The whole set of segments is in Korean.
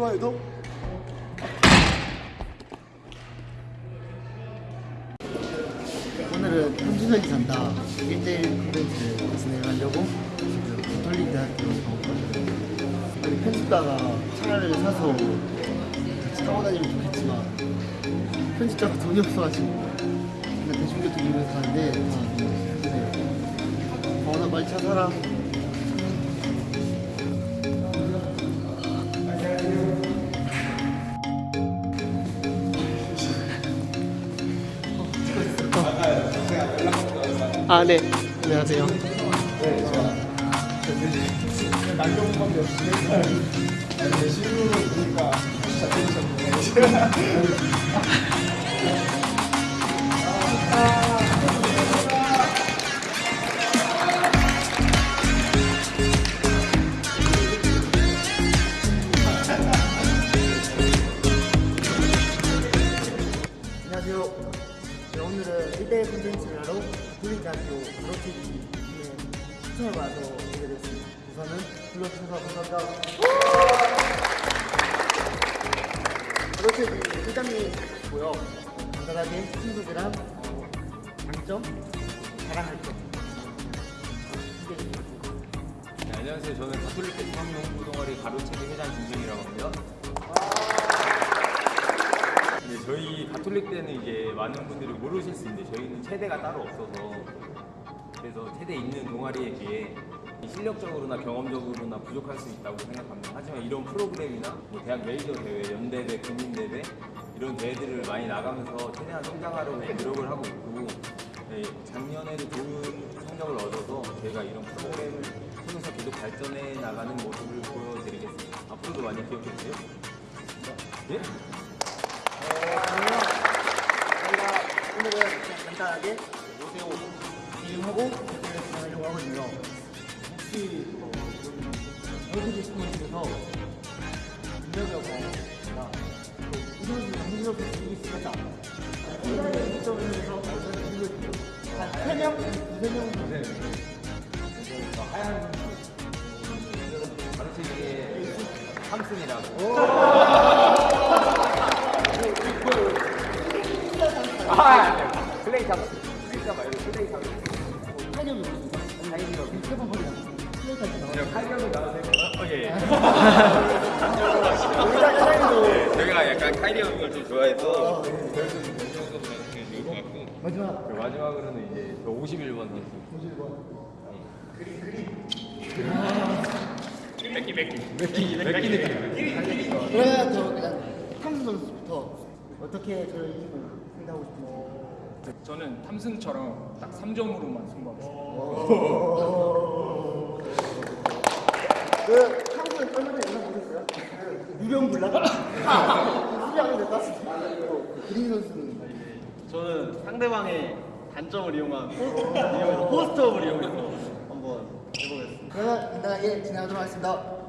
좋아요도. 오늘은 한준혁이 산다. 1대1 콘텐츠를 진행하려고 지금 털린 대학교로 가거든요. 아니 편집자가 차를 사서 같이 타고 다니면 좋겠지만 편집자가 돈이 없어가지고 그냥 대중교통 이용해서 가는데 다 너무 힘드네요 어나 빨리 차 사라 아, 네. 안녕하세요. 안녕하세요. 감사합니다. 가로채기 회장님이고요. 간단하게 친구들이랑 어, 장점, 자랑할 점. 네, 안녕하세요. 저는 가톨릭대 중앙농구동아리 가로채기 회장 김준이라고 합니다. 네, 저희 가톨릭대는 이제 많은 분들이 모르실 수 있는데 저희는 체대가 따로 없어서 그래서 체대 있는 동아리에 비해 실력적으로나 경험적으로나 부족할 수 있다고 생각합니다. 하지만 이런 프로그램이나 뭐 대학 메이저 대회, 연대회, 국민대회 이런 대회들을 많이 나가면서 최대한 성장하려고 노력을 하고 있고 네, 작년에도 좋은 성적을 얻어서 저희가 이런 프로그램을 통해서 계속 발전해 나가는 모습을 보여드리겠습니다. 앞으로도 많이 기억해 주세요. 예? 그러면 저희가 오늘은 간단하게 오세요 이름하고 댓글을 진행하려고 하거든요. 특히 어, 월드비 스포츠에서 인력이라고 하겠습니다. 이런 정신력을 즐길 수 있다. 인사의 시점을 위해서 어떤 인력이 한 3명? 2세명은 되세요. 하얀 방식의 삼승이라고. 아, 네. 플레이 잡아. 플레이 잡아. 플레이 잡아. 타격이 무슨? 다행이라고. 세번 버리잖아. 3일까지 나와요. 칼경이 예예 저희가 약간 카이리 형을 좀 좋아해서 마지막 마지막으로는 이제 저 51번 51번 그림 그림 맥기 맥기 맥기 맥기 맥기 그러면 저 탐승 선수부터 어떻게 저희 팀을 상대하고 싶은 저는 탐승처럼 딱 3점으로만 승부하겠습니다. 그 탐수는 얼마 전에 영상 보셨어요? 수비하는데 땄을 때. 그 그린 선수는 저는 상대방의 단점을 이용한 포스트업을 이용해서 한번 해보겠습니다. 그러면 간단하게 진행하도록 하겠습니다.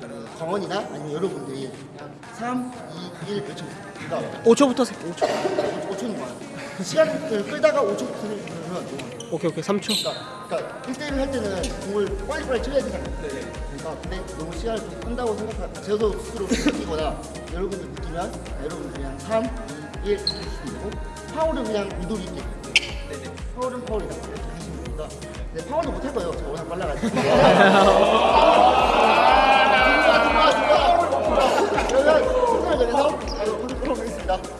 그 정원이나 아니면 여러분들이 그냥 3, 2, 1 외쳐 그러니까 5초부터 세. 5초 5초는 많아 시간을 끌다가 5초부터 그러면 너무 오케이 오케이 3초. 그러니까, 그러니까 1대1을 할 때는 공을 빨리빨리 쳐야 되잖아요. 그러니까 근데 너무 시간을 좀 한다고 생각하 저도 스스로 느끼거나 여러분들 느끼면 여러분 그냥 3, 2, 1 해주시면 되고 파울은 그냥 의도리 있게 파울은 파울이다 이렇게 하시면 됩니다. 근데 파울도 못할 거예요. 저 워낙 빨라가지고. 그러면 순서를 정해서 보도록 하겠습니다. 수고하셨습니다.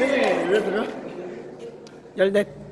네. 몇 들어? 열넷.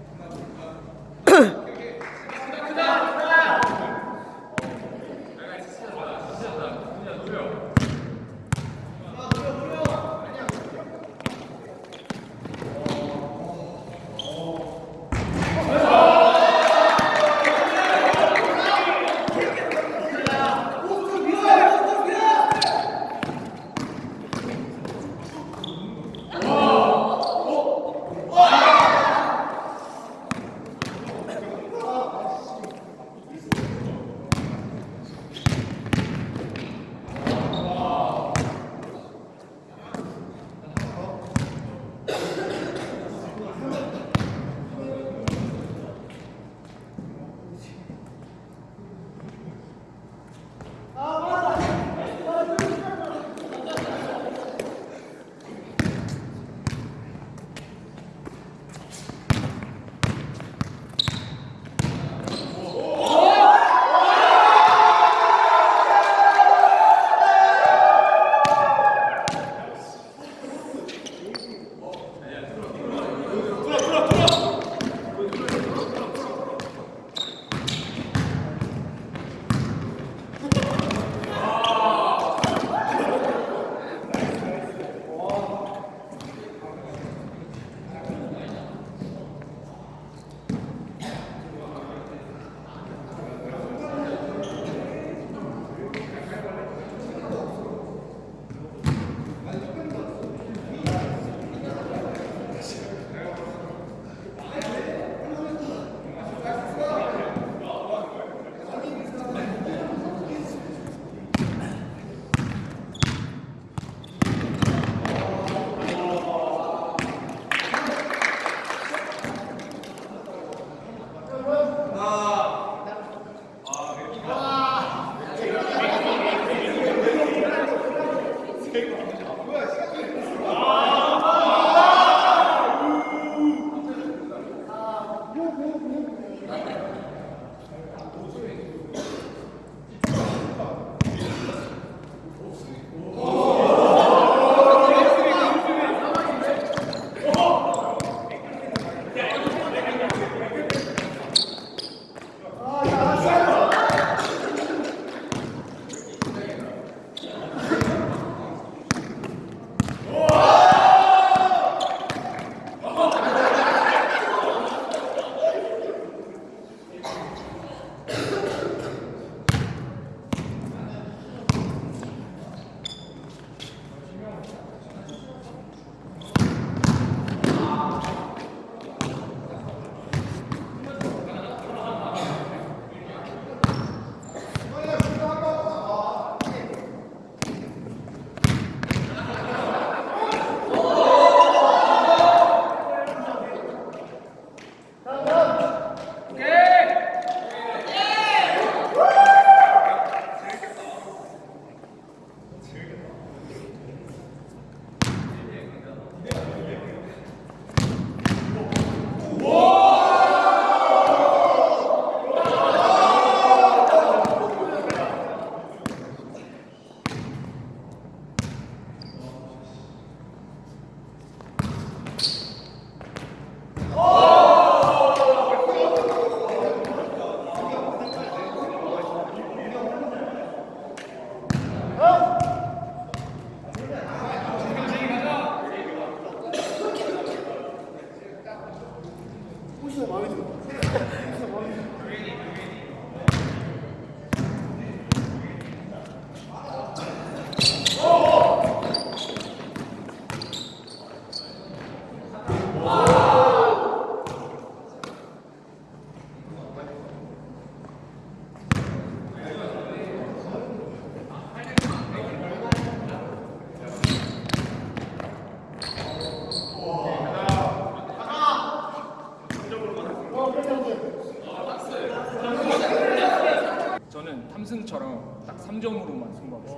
próximo.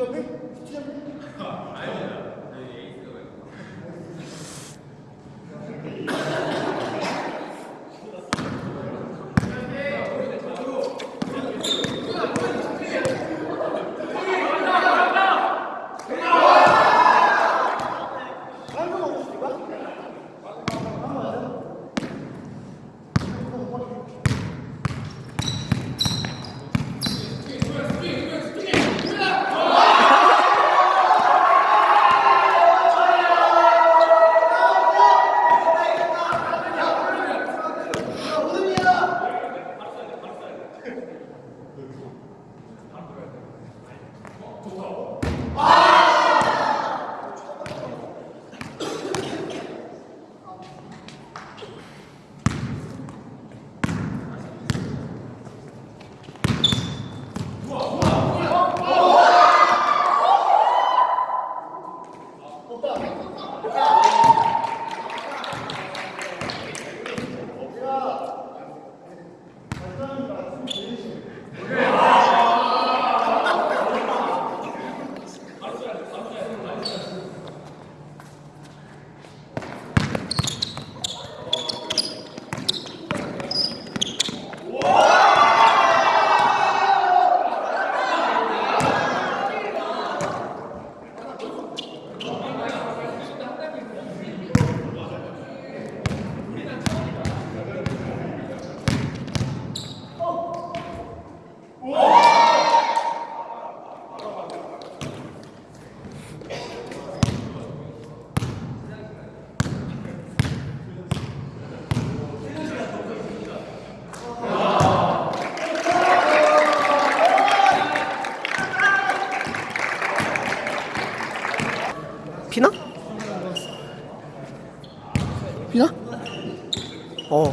아,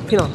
피나.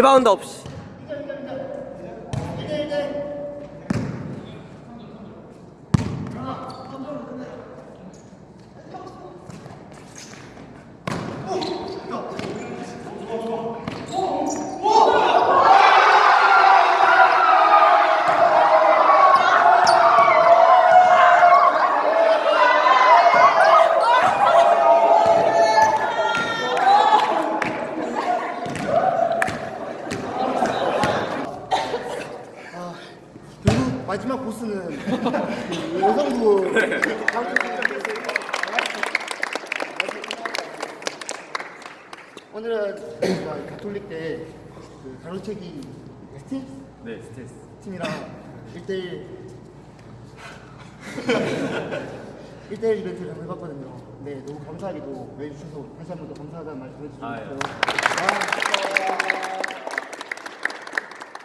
리바운드 없이. 결국 마지막 보스는 그 여성부 오늘은 저희가 가톨릭 때그 가로채기 스팀 네, 스트레스. 팀이랑 1대1 1대1 이벤트를 한번 해봤거든요. 네, 너무 감사하게도 해주셔서 다시 한번 더 감사하다는 말씀 해주셔서 아, 예.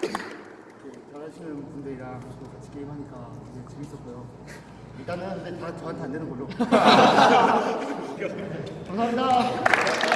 이렇게 잘하시는 분들이랑 또 같이 게임하니까 되게 재밌었고요. 일단은 근데 다 저한테 안 되는 걸로. 감사합니다.